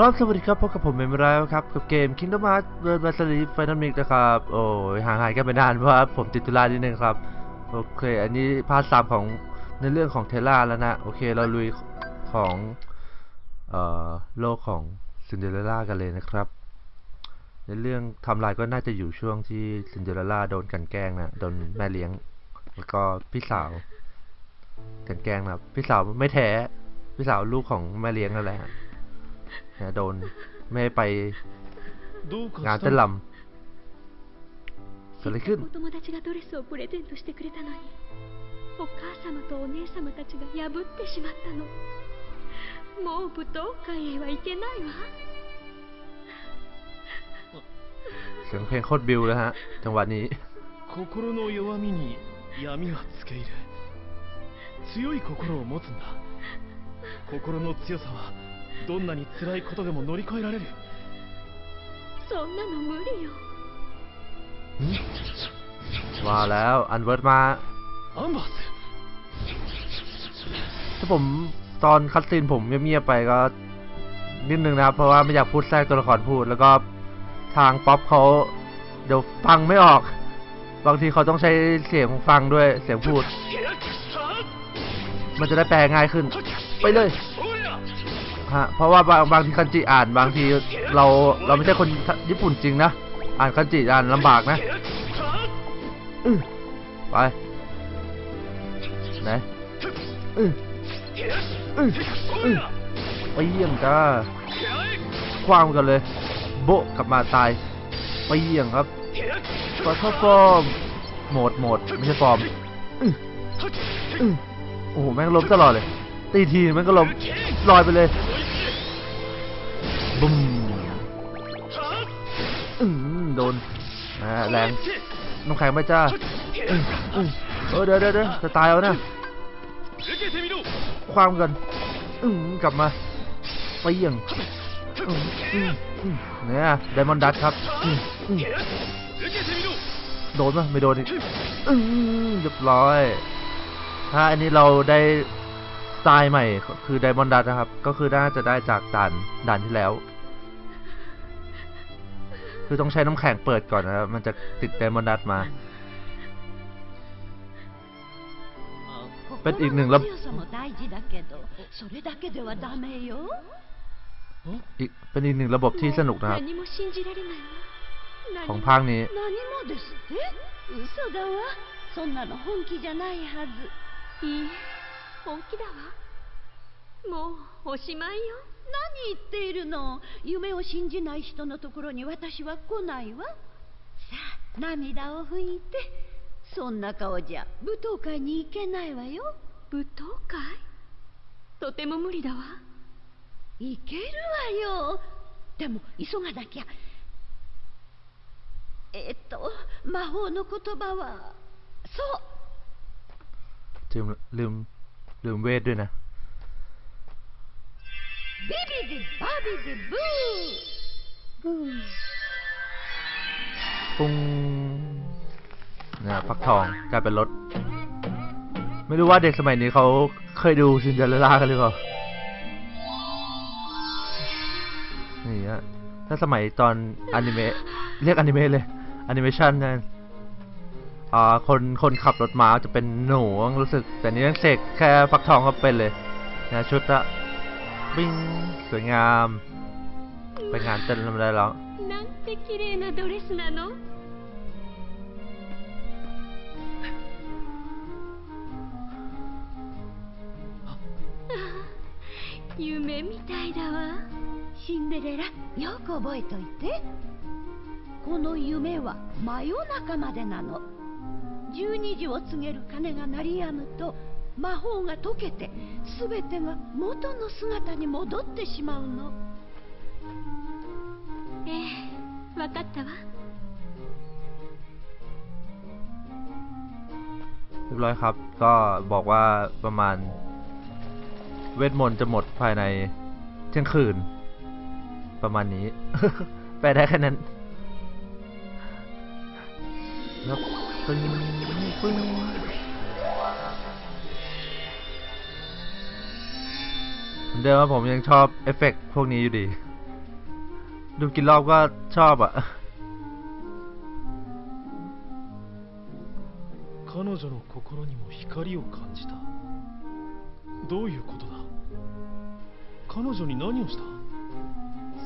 ครับสวัสดีครับพบกับผมเมมไรครับ กับเกม Kingdom Hearts World b a s i l i f i n a l Mix นะครับ โอ้ยห่างหายกันไปนานเพราะผมติดธุระนิดนึงครับ โอเค อันนี้ part สามของในเรื่องของเทอร่าแล้วนะ โอเค เราลุยของ เอ่อ โลกของซินเดอเรลล่ากันเลยนะครับ ในเรื่องทำลายก็น่าจะอยู่ช่วงที่ซินเดอเรลล่าโดนกันแกล้งนะ โดนแม่เลี้ยง แล้วก็พี่สาวกันแกล้งนะพี่สาวไม่แท้ พี่สาวลูกของแม่เลี้ยงนั่นแหละ นะโดนไม่ให้ไป どうか งาน した เต้น の ลำเกิดอะไรขึ้น お友達がドレスをプレゼントしてくれたのにお母様とお姉様たちが破ってしまったのもう舞踏会へは行けないわ เสียงเพลงโคตรบิวเลยฮะ จังหวะนี้ 心の弱みに闇はつけ入る強い心を持つんだ心の強さは どんなに辛いことでも乗り越えられるそんなの無理よ มาแล้วอันเวิร์ดมา アンバース ถ้าผมตอนคัดซีนผมเงียบๆไปก็นิดนึงนะครับ เพราะว่าไม่อยากพูดแทรกตัวละครพูด แล้วก็ทางป๊อปเขาเดี๋ยวฟังไม่ออก บางทีเขาต้องใช้เสียงฟังด้วยเสียงพูด มันจะได้แปลง่ายขึ้น ไปเลย ฮะเพราะว่าบางบางทีคันจิอ่านบางทีเราเราไม่ใช่คนญี่ปุ่นจริงนะอ่านคันจิอ่านลำบากนะไปไหนไปเยี่ยมจ้าคว้างกันเลย โบกลับมาตายไปเยี่ยงครับขอเข้า form mode mode ไม่ใช่ฟอร์มโอ้โหแม่งล้มตลอดเลยตีทีแม่งก็ล้มลอยไปเลย บุ้มอืมโดนนะแรงน้ำแข็งไปจ้าเออเดี๋ยวเดี๋ยวจะตายแล้วนะความกันอืมกลับมาไปยังเนี่ยไดมอนดัตครับโดนไหมไม่โดนอีกเรียบร้อยถ้าอันนี้เราได้ สไตล์ใหม่คือไดมอนดัตนะครับ ก็คือน่าจะได้จากด่านด่านที่แล้ว คือต้องใช้น้ำแข็งเปิดก่อนนะครับ มันจะติดไดมอนดัตมา เป็นอีกหนึ่งระ 心の強さも大事だけどそれだけではダメよ อีกเป็นอีกหนึ่งระบบที่สนุกนะครับ 何も信じられないわ何 ของ も ภาคนี้ 何もですって嘘だわそんなの本気じゃないはずいいえ 本気だわもうおしまいよ何言っているの夢を信じない人のところに私は来ないわさあ涙を拭いてそんな顔じゃ舞踏会に行けないわよ舞踏会とても無理だわ行けるわよでも急がなきゃえっと魔法の言葉はそうลืมลืม ลืมเวทด้วยนะบิบิดิบาบิดิบูปุ้งนะฟักทองกลายเป็นรถ ไม่รู้ว่าเด็กสมัยนี้เขาเคยดูซินเดอเรลล่ากันหรือเปล่า นี่ฮะถ้าสมัยตอนอนิเมะเรียกอนิเมะเลยอนิเมชันนั่น คนคนขับรถม้าจะเป็นหนูรู้สึก แต่นี่ยังเสกแค่ฟักทองก็เป็นเลยนะชุดละบิ้งสวยงาม ไปงานเต้นแล้วได้แล้ว なんて綺麗なドレスなのああ夢みたいだわシンデレラよく覚えといてこの夢は真夜中までなの 12時を告げる鐘が鳴り止むと魔法が解けて全てが元の姿に戻ってしまうのええわかったわ เรียบร้อยครับ ก็บอกว่าประมาณ เวทมนต์จะหมดภายในเที่ยงคืน ประมาณนี้ แปลได้แค่นั้น แล้วปึ้ง ปึ้งเหมือนเดิมว่าผมยังชอบเอฟเฟกต์พวกนี้อยู่ดี ดูกี่รอบก็ชอบอ่ะ 彼女の心にも光を感じたどういうことだ彼女に何をした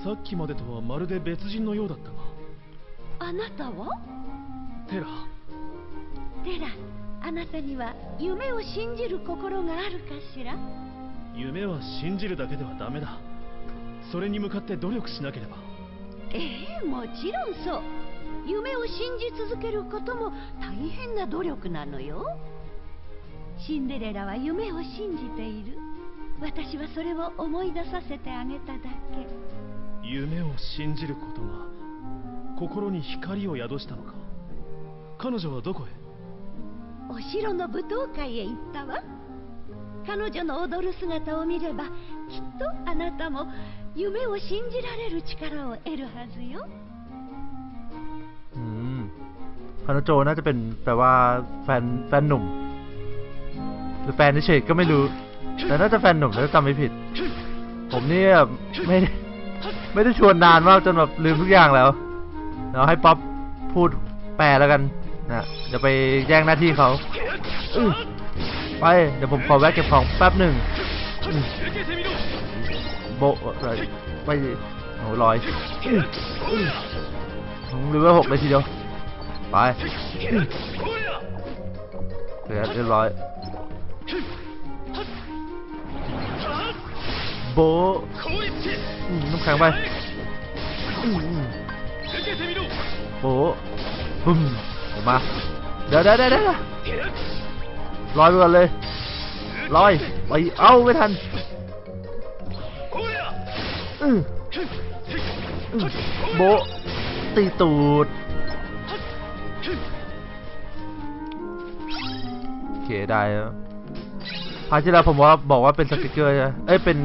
さっきまでとはまるで別人のようだったがあなたはテラ テラあなたには夢を信じる心があるかしら？夢は信じるだけではダメだ。それに向かって努力しなければ。ええもちろんそう。夢を信じ続けることも大変な努力なのよ。シンデレラは夢を信じている。私はそれを思い出させてあげただけ。夢を信じることが心に光を宿したのか。彼女はどこへ？お城の舞踏会へ行ったわ彼女の踊る姿を見ればきっとあなたも夢を信じられる力を得るはずよ อืมคาโนโจน่าจะเป็นแปลว่าแฟนแฟนหนุ่ม หรือแฟนเฉยๆก็ไม่รู้ แต่น่าจะแฟนหนุ่มถ้าจำไม่ผิด ผมเนี่ยไม่ได้ไม่ได้ชวนนานมากจนแบบลืมทุกอย่างแล้วเดี๋ยวให้ป๊อปพูดแปลแล้วกัน นะเดี๋ยวไปแย่งหน้าที่เขาไป เดี๋ยวผมขอแวะเก็บของแป๊บหนึ่งโบไรไปโอ้ลอยหรือว่าหกเลยทีเดียว ไปเรียบร้อยโบะอืมน้ำแข็งไปอืมอืมโบบึ้ม มา เดี๋ยวเดี๋ยวเดี๋ยวลอยไปก่อนเลยลอยไปเอ้าไม่ทันโบตีตูดโอเคได้แล้วพาที่แล้วผมว่าบอกว่าเป็นสติกเกอร์ใช่ไหมเอ้ยเป็น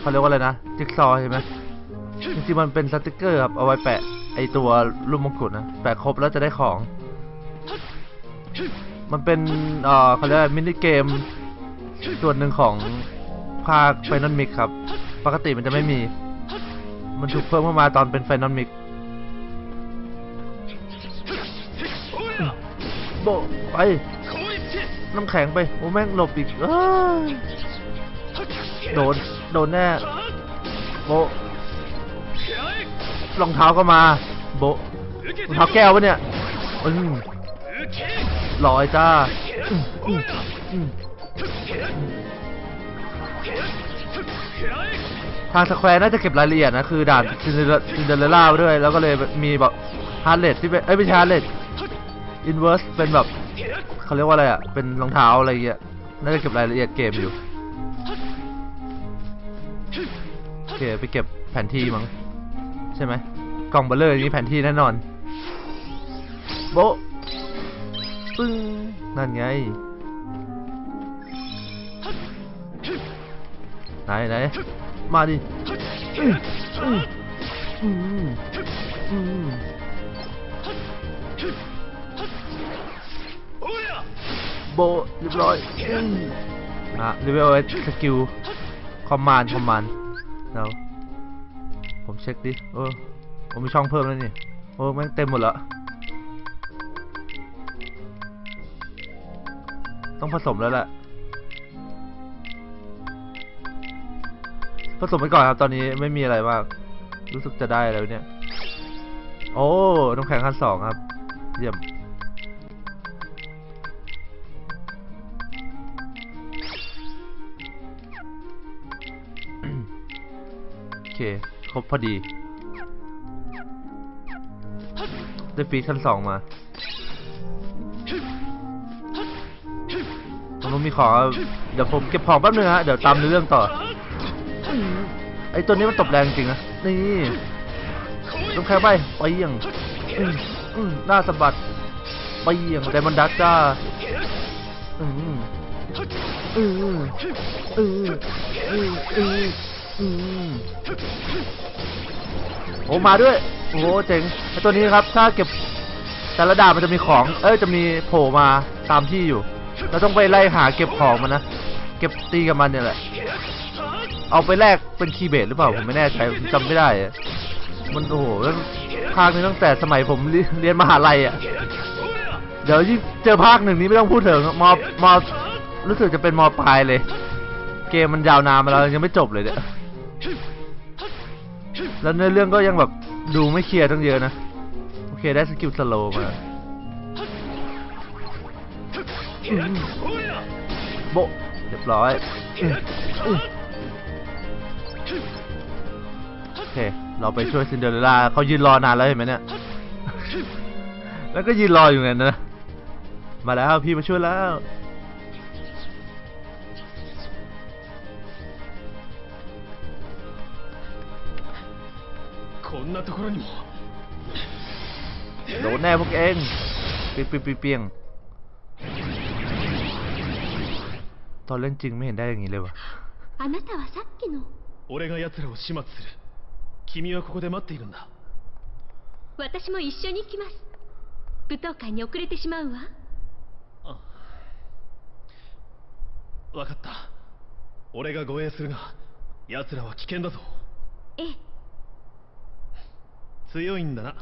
เขาเรียกว่าอะไรนะจิ๊กซอว์ใช่ไหมจริงๆมันเป็นสติกเกอร์ครับเอาไว้แปะไอตัวรูปมงกุฎนะแปะครบแล้วจะได้ของ มันเป็นเอ่อเขาเรียก mini game ส่วนหนึ่งของภาค Final Mix ครับ ปกติมันจะไม่มี มันถูกเพิ่มเข้ามาตอนเป็น Final Mixโบไป น้ำแข็งไป โอ้แม่งหลบอีกอโดน โดนแน่ โบรองเท้าก็มา โบรองเท้าแก้วปะเนี่ยอืม ลอยจ้าทางสแควร์น่าจะเก็บรายละเอียดนะ คือด่านซินเดอเรลล่าด้วย แล้วก็เลยมีแบบ Heartless ที่เป็น เอ้ยไม่ใช่ Heartless Unversed เป็นแบบเขาเรียกว่าอะไรอะ เป็นรองเท้าอะไรเงี้ย น่าจะเก็บรายละเอียดเกมอยู่ โอเค ไปเก็บแผนที่มั้ง ใช่ไหมกล่องเบ้อเร่อนี้แผนที่แน่นอน โบะ ปึ้งนั่นไงไหนไหนมาดิอื้ออื้ออืมอืมโบเรียบร้อยอืมอะ level skill command command แล้วผมเช็คดิเออผมมีช่องเพิ่มแล้วนี่โอ้แม่งเต็มหมดแล้ว ต้องผสมแล้วแหละผสมไปก่อนครับ ตอนนี้ไม่มีอะไรมาก รู้สึกจะได้แล้วเนี่ย โอ้น้ำแข็งขั้นสองครับ เยี่ยมโอเค ครบพอดี ได้ฟีดขั้นสองมา ผมมีของเดี๋ยวผมเก็บของแป๊บนึงฮะเดี๋ยวตามในเรื่องต่อไอตัวนี้มันตบแรงจริงนะนี่ต้องแค่ไปไปยี่ยงอืมอืมหน้าสะบัดไปยี่ยงไดมอนดักจ้าอืมอืมอืมอืมอืมอืมโอ้มาด้วยโอ้โหเจ๋งไอตัวนี้ครับ ถ้าเก็บแต่ละดาบมันจะมีของ เอ้ยจะมีโผล่มาตามที่อยู่ เราต้องไปไล่หาเก็บของมันนะ เก็บตีกับมันเนี่ยแหละ เอาไปแลกเป็นคีย์เบสหรือเปล่าผมไม่แน่ใจจำไม่ได้ มันโอ้โหภาคนี้ตั้งแต่สมัยผมเรียนมหาลัยอะ เดี๋ยวยิ่เจอภาคหนึ่งนี้ไม่ต้องพูดถึงมอมอรู้สึกจะเป็นมอปลายเลย เกมมันยาวนานมาแล้วยังไม่จบเลยเนี่ยแล้วเนื้อเรื่องก็ยังแบบดูไม่เคลียร์ตั้งเยอะนะ โอเคได้ skill slow มา โบเรียบร้อยโอเค เราไปช่วยซินเดอเรลล่าเขายืนรอนานแล้วเห็นไหมเนี่ย แล้วก็ยืนรออยู่นั่นนะ มาแล้วพี่มาช่วยแล้วโดนแน่พวกเอง เปียงเปียง ตอนเล่นจริงไม่เห็นได้อย่างนี้เลยวะ あなたはさっきの俺が奴らを始末する君はここで待っているんだ私も一緒に行きます舞踏会に遅れてしまうわあ分かった俺が護衛するが奴らは危険だぞええ強いんだな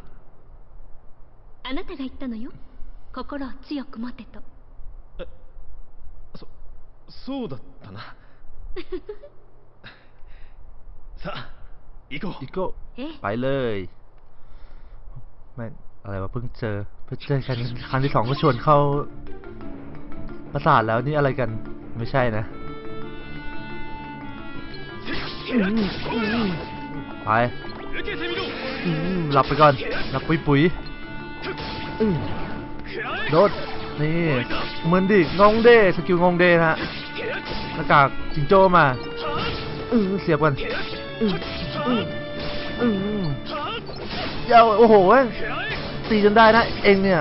あなたが言ったのよ心を強く持てとそ そうだったなさあ行こう อีโก้ ええ ไปเลยแม่งอะไรวะเพิ่งเจอเพิ่งเจอกันครั้งที่สองก็ชวนเข้าประสาทแล้วนี่อะไรกันไม่ใช่นะไป 受けてみろ อืมหลับไปก่อนหลับปุ๋ยปุ๋ยอืมโดด นี่เหมือนดิงงเดสกิลงงเดนะฮะหน้ากากจิงโจ้มาเออเสียบกันอืออืออือเจ้าโอ้โหเว้ยตีจนได้นะเองเนี่ย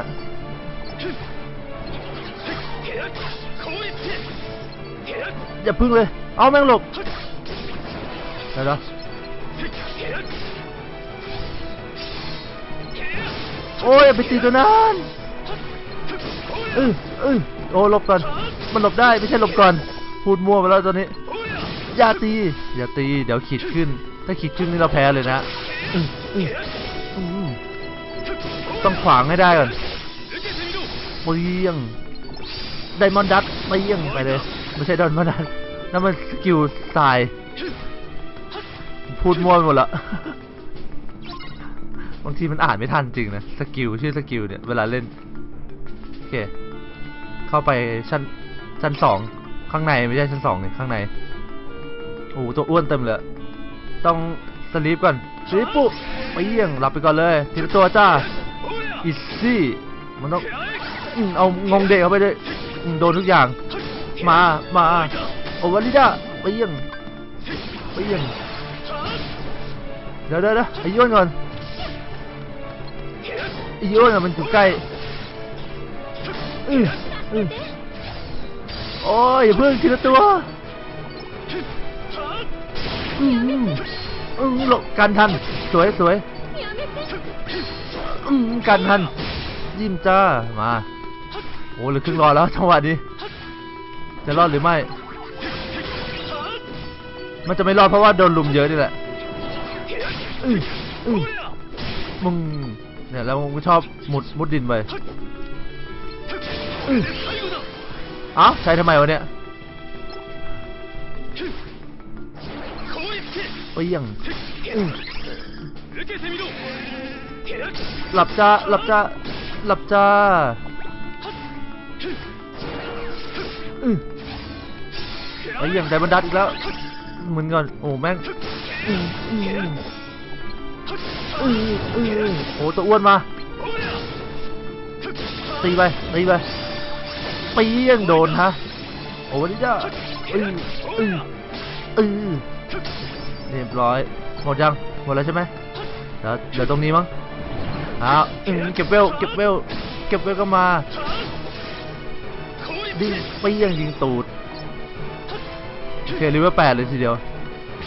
อย่าพึ่งเลย เอาแม่งหลบเดี๋ยวนะโอ้ยอย่าไปตีตัวนั้น เออเออโอ้หลบก่อน มันหลบได้ไม่ใช่หลบก่อน พูดมั่วไปแล้วตอนนี้ อย่าตี อย่าตี เดี๋ยวขีดขึ้น ถ้าขีดขึ้นนี่เราแพ้เลยนะต้องขวางให้ได้ก่อนเปี้ยง Diamond Dust เปี้ยงไปเลย ไม่ใช่ Diamond Dust นั่นมัน skill สาย พูดมั่วไปหมดละบางทีมันอ่านไม่ทันจริงนะ skill ชื่อ skill เนี่ย เวลาเล่น โอเค เข้าไปชั้นชั้นสองข้างในไม่ใช่ชั้นสองเนี่ยข้างในโอ้โหตัวอ้วนเต็มเลย ต้อง sleep ก่อน sleep ปุ๊บไปเยี่ยงหลับไปก่อนเลยทีละตัวจ้า easy มันต้องอเอางงเด็กเข้าไปเลยโดนทุกอย่าง มามาโอวาลิดาไปเยี่ยงไปเยี่ยงเดี๋ยวเดี๋ยวเดี๋ยวไอ้ย้วนก่อนไอ้ย้วนอะมันอยู่ใกล้อื้ออื้อ โอ้ยอเพิ่งทีละตัวอืมอืมหลบการทัน สวยสวยอืมการทัน ยิ้มจ้า มา โอ้เหลือครึ่งรอแล้วจังหวะนี้ จะรอดหรือไม่ มันจะไม่รอดเพราะว่าโดนลุมเยอะนี่แหละอืออือมึงเนี่ยแล้วมึงชอบมุดมุดดินไป อ้าใช้ทำไมวะเนี่ยเอ้ยยังหลับจ้าหลับจ้าหลับจ้าไอ้ยังไดบันดัดอีกแล้วเหมือนกันโอ้แม่งโอ้ตัวอ้วนมาตีไปตีไป เปี้ยงโดนฮะโอ้นี่จ้าอืออืออือเรียบร้อยหมดยังหมดแล้วใช่ไหมเดี๋ยวเดี๋ยวตรงนี้มั้งอ้าวเก็บเวลเก็บเวลเก็บเวลก็มาดิเปี้ยงยิงตูดโอเคลิเวอร์แปดเลยทีเดียว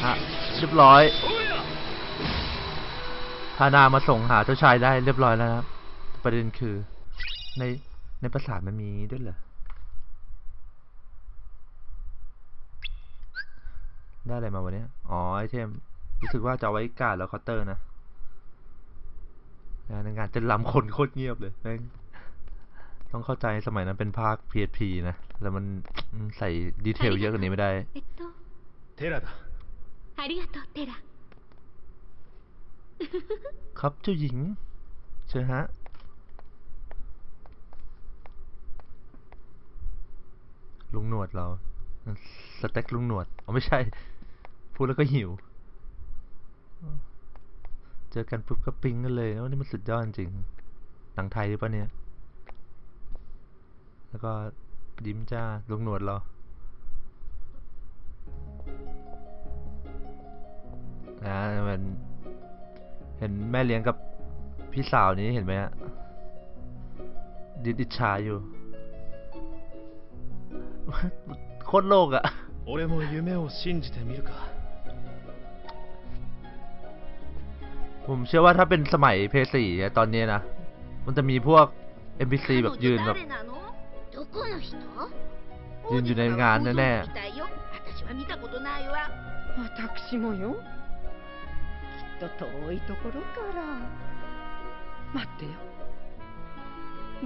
ฮะเรียบร้อยพานามาส่งหาเจ้าชายได้เรียบร้อยแล้วครับประเด็นคือในในภาษามันมีด้วยเหรอ ได้อะไรมาวะเนี่ย อ๋อ ไอเทม รู้สึกว่าจะเอาไว้การ์ดแล้วเคาน์เตอร์นะ นะในงานเต้นรำคนโคตรเงียบเลยแม่งต้องเข้าใจสมัยนั้นเป็นภาค PSP นะ แล้วมันอืมใส่ดีเทลเยอะกว่านี้ไม่ได้ えっとテラだありがとうテラ ครับเจ้าหญิง เชิญฮะ ลุงหนวดเรา สเต็กลุงหนวดอ๋อไม่ใช่ พูดแล้วก็หิว เจอกันปุ๊บก็ปิ๊งกันเลยว่านี่มันสุดยอดจริง หนังไทยหรือเปล่าเนี่ย แล้วก็ยิ้มจ้า ลุงหนวดเรา นะมัน เห็นแม่เลี้ยงกับพี่สาวนี้เห็นไหมฮะดิดอิจฉาอยู่ โคตรโลกอะ 俺も夢を信じてみるか ผมเชื่อว่าถ้าเป็นสมัยเพย์สี่ตอนนี้นะ มันจะมีพวก NPC แบบยืนแบบยืนอยู่ในงานแน่ๆ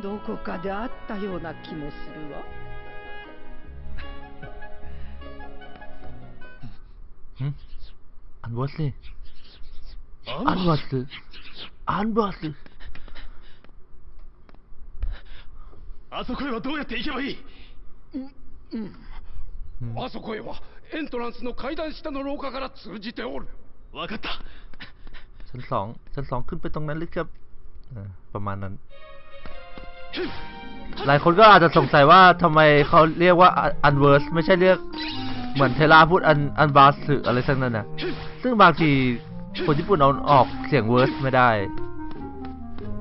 どこかで会ったような気もするわ。んあの、忘れ。 อสสิอันวอสสิ あそこへはどうやって行けばいいอืม あそこへはエントランスの階段下の廊下から通じておるわかった ชั้นสองชั้นสองขึ้นไปตรงนั้นหรือครับอ่าประมาณนั้น หลายคนก็อาจจะสงสัยว่าทำไมเขาเรียกว่าอันเวอร์สไม่ใช่เรียกเหมือนเทล่าพูดอันอันบาสึอะไรสักนั่นนะซึ่งบางที คนญี่ปุ่นเอาออกเสียง verse ไม่ได้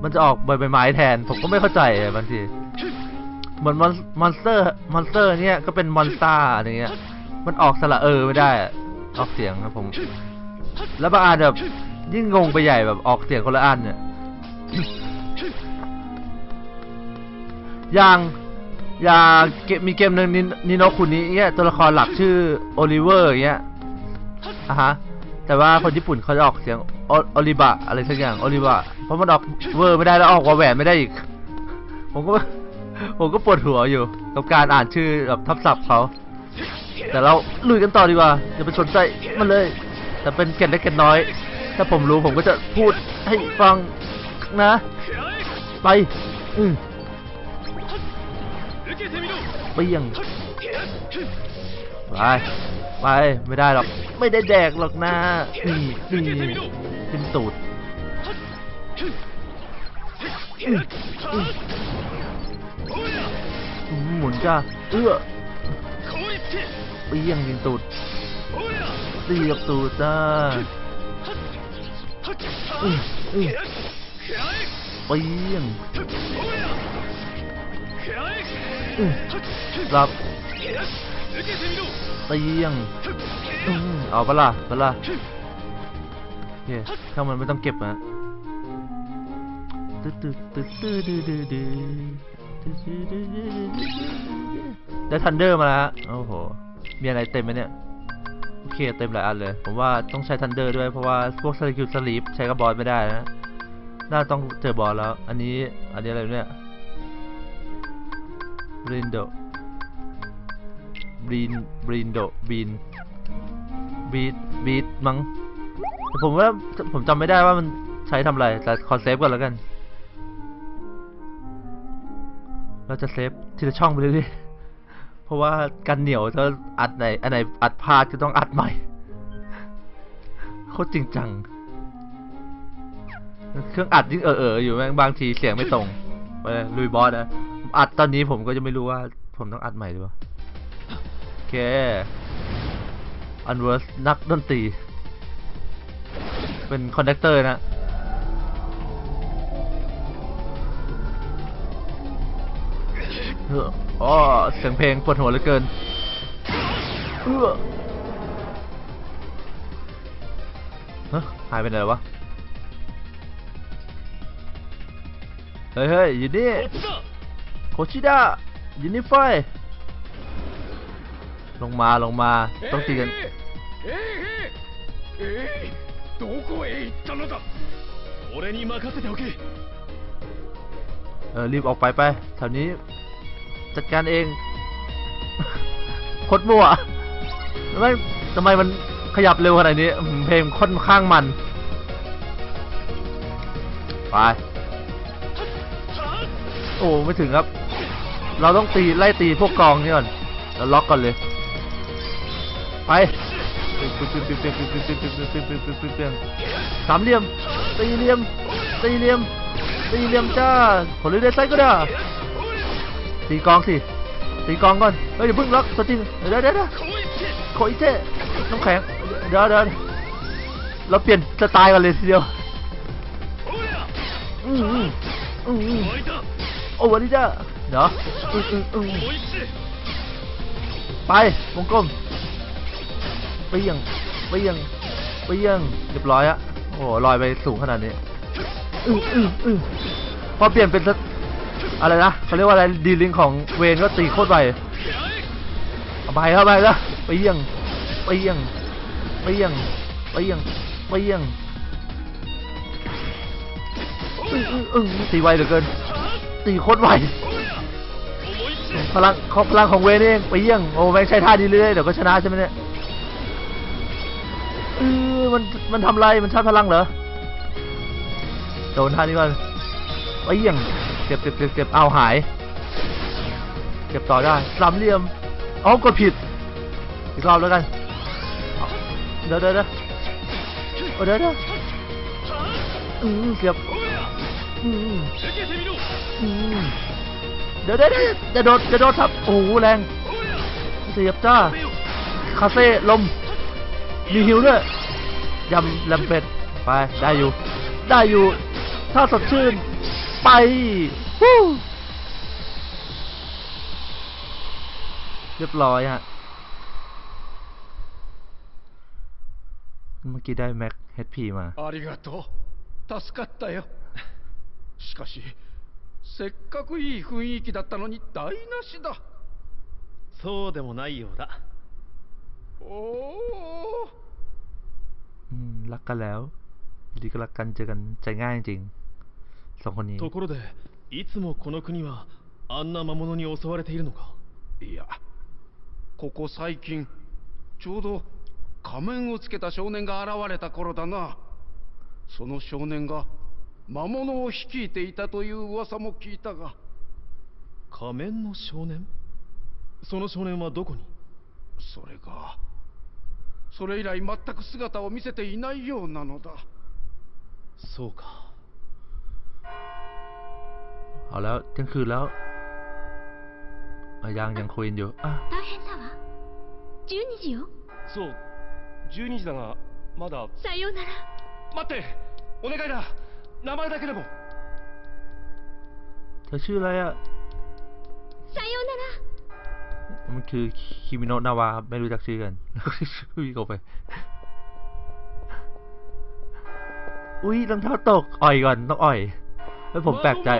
มันจะออกใบใบไม้แทน ผมก็ไม่เข้าใจบางที เหมือน monster monster เนี่ยก็เป็นมอนสตาร์อะไรเงี้ย มันออกสระเออไม่ได้ ออกเสียงนะผม แล้วบางอันแบบยิ่งงงไปใหญ่แบบออกเสียงคนละอันเนี่ยอย่างอย่างเกมมีเกมหนึ่ง Ni no Kuni เงี้ยตัวละครหลักชื่อโอลิเวอร์เงี้ยอะฮะ แต่ว่าคนญี่ปุ่นเขาจะออกเสียงออลิบะอะไรสักอย่างออลิบะเพราะมันออกเวอร์ไม่ได้แล้วออกวาแหวนไม่ได้อีก ผมก็ผมก็ปวดหัวอยู่กับการอ่านชื่อแบบทับศัพท์เขา แต่เราลุยกันต่อดีกว่าอย่าไปสนใจมันเลย แต่เป็นเกล็ดเล็กเกล็ดน้อย ถ้าผมรู้ผมก็จะพูดให้ฟังนะ ไปอืมไปยังไป ไปไม่ได้หรอก ไม่ได้แดกหรอกนะนี่นี่ขึ้นตูดหมุนจ้าเอื้อเปี้ยงยิงตูดเสียบตูดจ้าเปี้ยงรับ เตียงเอาปะล่ะปล่ะเฮ้ยถ้ามันไม่ต้องเก็บอะได้ Thunder มาแล้วโอ้โห มีอะไรเต็มไหมเนี่ย โอเคเต็มหลายอันเลย ผมว่าต้องใช้ Thunder ด้วยเพราะว่าพวก skill sleep ใช้กับบอสไม่ได้นะ น่าต้องเจอบอสแล้ว อันนี้ อันนี้อะไรเนี่ยรินโด บรินบรินโดบีนบีดบีดมั้งแต่ผมว่าผมจำไม่ได้ว่ามันใช้ทำอะไร แต่ขอเซฟก่อนแล้วกัน เราจะเซฟทีละช่องไปเรื่อยๆ เพราะว่ากันเหนียวถ้าอัดไหนอันไหนอัดพลาดก็ต้องอัดใหม่ โคตรจริงจัง เครื่องอัดยิ่งเออเออๆอยู่แม่งบางทีเสียงไม่ตรงไปเลยลุยบอสนะอัดตอนนี้ผมก็จะไม่รู้ว่า ผมต้องอัดใหม่หรือเปล่า เค Unversed นักดนตรี เป็น conductor นะเอ๋อเสียงเพลงปวดหัวเหลือเกินเออหายไปไหนวะ เฮ้ยเฮ้ยอยู่นี่โคชิดะยูนิฟาย ลงมาลงมาต้องตีกัน ええええええどこへ行ったのだ 俺に任せておけ เออรีบออกไปไปแถวนี้ จัดการเอง โคตรมั่วทำไมทำไมมันขยับเร็วขนาดนี้อืมเพลงค่อนข้างมัน ไป โอ้ ไม่ถึงครับ เราต้องตีไล่ตีพวกกองนี่ก่อนแล้วล็อกก่อนเลย ไปสามเหลี่ยมสี่เหลี่ยมสี่เหลี่ยมสี่เหลี่ยมจ้าผลเรือไซก็ได้ตีกองสิตีกองก่อนเฮ้ยเดี๋ยวบึ้งล็อกสติงเดี๋ยวเดี๋ยวเดี๋คอยเทะน้ำแข็งเดี๋ยวเดี๋ยวเราเปลี่ยนสไตล์กันเลยทีเดียวอืมอืมอืมโอ้วันนี้จ้าเดี๋ยวอืมอืมอืมไปวงกลม เปียงเปียงเปียงเรียบร้อยอะโอ้โหลอยไปสูงขนาดนี้อืออืออือพอเปลี่ยนเป็นอะไรนะเขาเรียกว่าอะไรดีลิงของเวนก็ตีโคตรไปเอาไปเข้าไปแล้วเปียงเปียงเปียงเปียงเปียงอืออืออือตีไวเหลือเกินตีโคตรไวพลังของพลังของเวรเองไปเยี่ยงโอ้ไม่ใช้ท่านี้เรื่อยๆเดี๋ยวก็ชนะใช่ไหมเนี่ย มันมันทำไรมันชาพลังเหรอโดนท่านี้ก่อนไปเยี่ยงเจ็บเจ็บเจ็บเจ็บเอาหาย เก็บต่อได้สามเหลี่ยมอ๋อกดผิด อีกรอบแล้วกัน เดี๋ยวเดี๋ยวเดี๋ยวเดี๋เดี๋อเก็บอืมอเดี๋ยวเดี๋ยวจะโดดจะโดดครับโอ้โหแรงเสียบจ้าคาเฟ่ลมมีหิวด้วย ยำแลมเป็ด ไป ได้อยู่ ได้อยู่ ถ้าสดชื่น ไปฮู้เรียบร้อยฮะ เมื่อกี้ได้แม็ก HP มา ありがとう助かったよしかしせっかくいい雰囲気だったのに台無しだそうでもないようだおお อืม รักกันแล้วอยู่ดีก็รักกันเจอกันใจง่ายจริงๆสองคนนี้ ところでいつもこの国はあんな魔物に襲われているのかいやここ最近ちょうど仮面をつけた少年が現れた頃だなその少年が魔物を率いていたという噂も聞いたが仮面の少年その少年はどこにそれが それ以来全く姿を見せていないようなのだそうか เอาแล้วเที่ยงคืนแล้วอ่ะยังยังคุยกันอยู่อ่ะ 大変だわ12時よそう12時だがまださようなら待ってお願いだ名前だけでも เธอชื่ออะไรอ่ะ さようなら มันคือคิมิโนะนาวาไม่รู้จักชื่อกันวิ่งออกไป อุ้ยรองเท้าตก อ่อยก่อน ต้องอ่อยแล้วผมแปลกใจ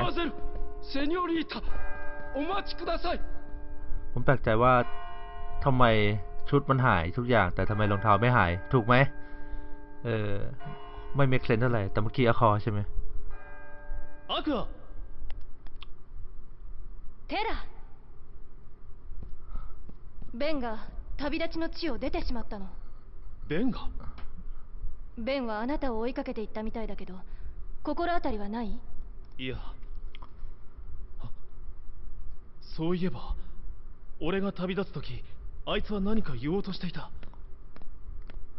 ผมแปลกใจว่าทำไมชุดมันหายทุกอย่าง แต่ทำไมรองเท้าไม่หาย ถูกไหม เออ ไม่เมคเซนเท่าไหร่ แต่เมื่อกี้อคอใช่ไหมอาคุเทระ ベンが旅立ちの地を出てしまったの。ベンが？ベンはあなたを追いかけていったみたいだけど心当たりはない？いや。あそういえば俺が旅立つ時あいつは何か言おうとしていた。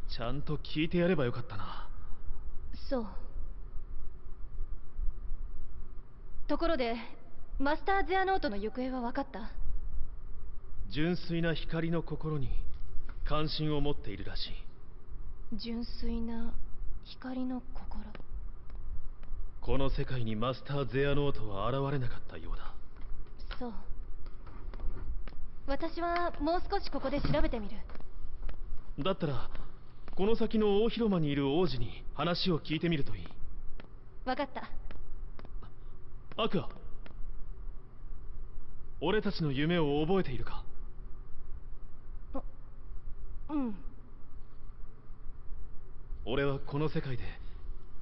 ちゃんと聞いてやればよかったな。そう。ところでマスター・ゼアノートの行方は分かった？純粋な光の心に関心を持っているらしい。純粋な光の心。この世界にマスター・ゼアノートは現れなかったようだ。そう。私はもう少しここで調べてみる。だったらこの先の大広間にいる王子に話を聞いてみるといい。分かった。アクア俺たちの夢を覚えているか？うん。俺はこの世界で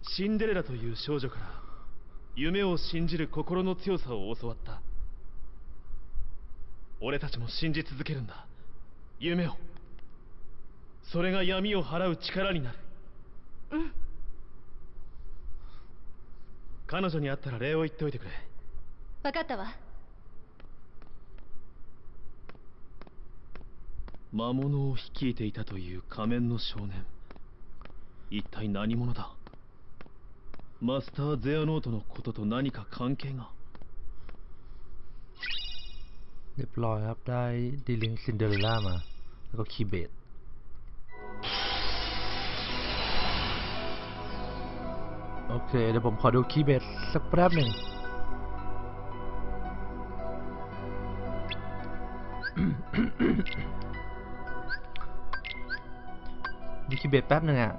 シンデレラという少女から夢を信じる心の強さを教わった。俺たちも信じ続けるんだ。夢を。それが闇を払う力になる。うん。彼女に会ったら礼を言っておいてくれ。分かったわ魔物を率いていたという仮面の少年一体何者だマスター・ゼアノートのことと何か関係が เรียบร้อยครับ ได้ดีลิงซินเดอเรลล่ามา แล้วก็คีย์เบดโอเค เดี๋ยวผมขอดูคีย์เบดสักแป๊บหนึ่ง ดูคีย์เบดแป๊บหนึ่งอะ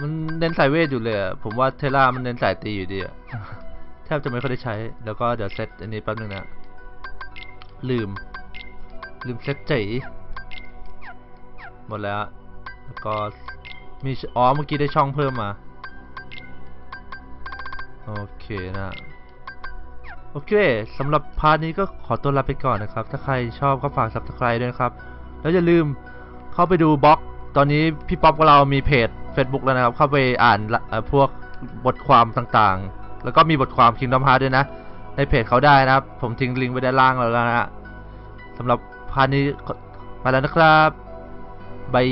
มันเน้นสายเวทอยู่เลยอะผมว่าเทล่ามันเน้นสายตีอยู่ดีอะแทบจะไม่ค่อยได้ใช้ แล้วก็เดี๋ยวเซตอันนี้แป๊บหนึ่งนะลืม ลืมเซตจีหมดแล้ว แล้วก็มีอ๋อเมื่อกี้ได้ช่องเพิ่มมา โอเคนะโอเคสำหรับ part นี้ก็ขอตัวลาไปก่อนนะครับ ถ้าใครชอบก็ฝาก subscribe ด้วยนะครับ แล้วอย่าลืม เข้าไปดูบล็อก ตอนนี้พี่ป๊อปกับเรามีเพจ Facebook แล้วนะครับ เข้าไปอ่านพวกบทความต่างๆ แล้วก็มีบทความ Kingdom Hearts ด้วยนะ ในเพจเขาได้นะครับ ผมทิ้งลิงก์ไว้ด้านล่างแล้วนะฮะสำหรับพาร์ทนี้มาแล้วนะครับบาย